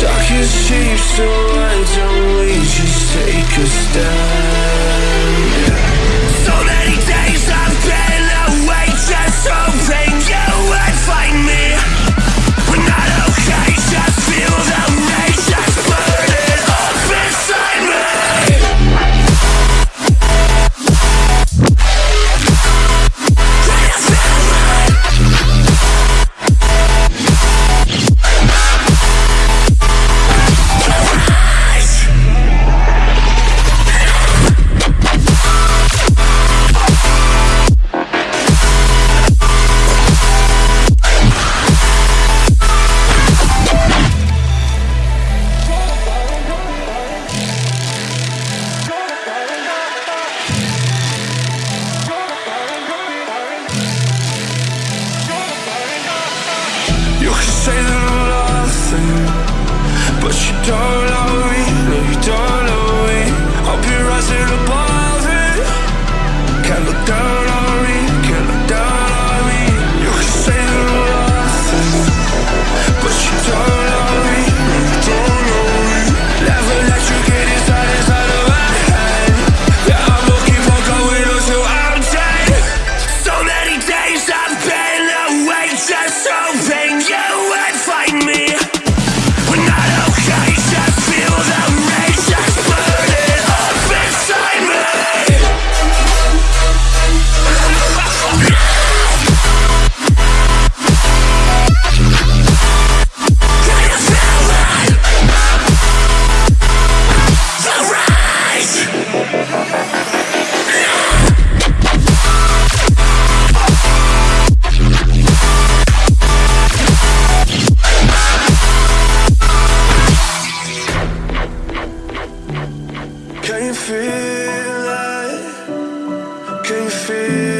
Talk is cheap, so I don't we just take a step? Say that can feel.